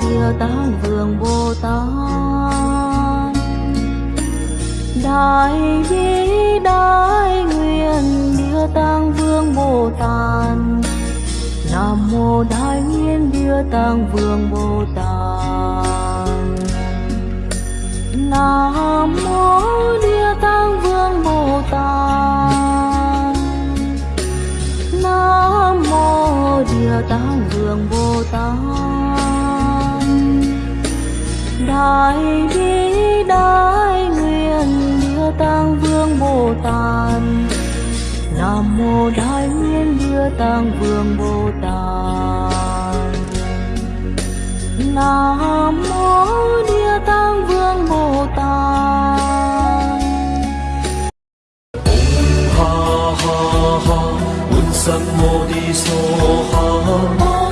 Địa Tạng Vương Bồ Tát Đại bi, đại nguyện Địa Tạng Vương Bồ Tát Nam mô Đại Nguyện Địa Tạng Vương Bồ Tát Nam mô Địa Tạng Vương Bồ Tát Nam mô Địa Tạng Vương Bồ Tát hãy đi đái nguyện đưa tăng vương bồ tát. Nam mô đại nguyện đưa tăng vương bồ tát. Nam mô địa tăng vương bồ tát. Ha ha ha. Un sam mô đi so ha.